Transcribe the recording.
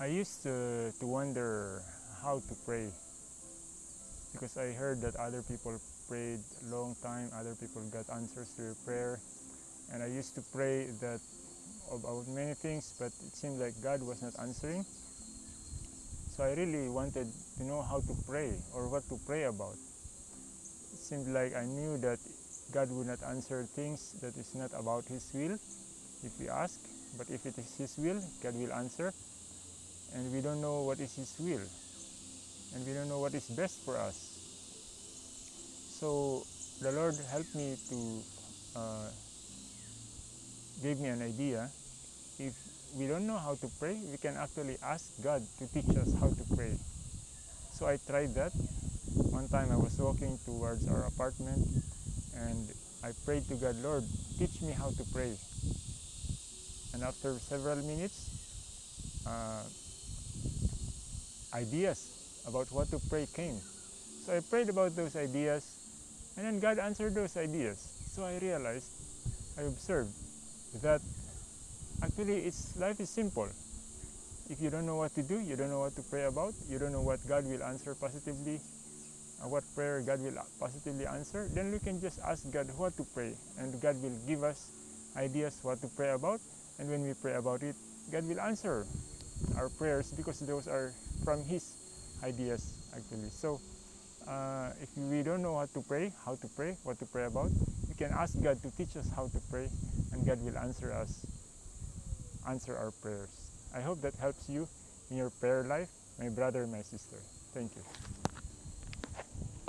I used to, to wonder how to pray because I heard that other people prayed a long time, other people got answers to their prayer. And I used to pray that about many things, but it seemed like God was not answering. So I really wanted to know how to pray or what to pray about. It seemed like I knew that God would not answer things that is not about His will if we ask, but if it is His will, God will answer. And we don't know what is His will, and we don't know what is best for us. So the Lord helped me to uh, give me an idea. If we don't know how to pray, we can actually ask God to teach us how to pray. So I tried that. One time I was walking towards our apartment and I prayed to God, Lord, teach me how to pray. And after several minutes, uh, ideas about what to pray came. So I prayed about those ideas and then God answered those ideas. So I realized, I observed that actually it's life is simple. If you don't know what to do, you don't know what to pray about, you don't know what God will answer positively, what prayer God will positively answer, then we can just ask God what to pray and God will give us ideas what to pray about and when we pray about it, God will answer our prayers because those are from His ideas actually. So uh, if we don't know what to pray, how to pray, what to pray about, we can ask God to teach us how to pray and God will answer us, answer our prayers. I hope that helps you in your prayer life, my brother, my sister. Thank you.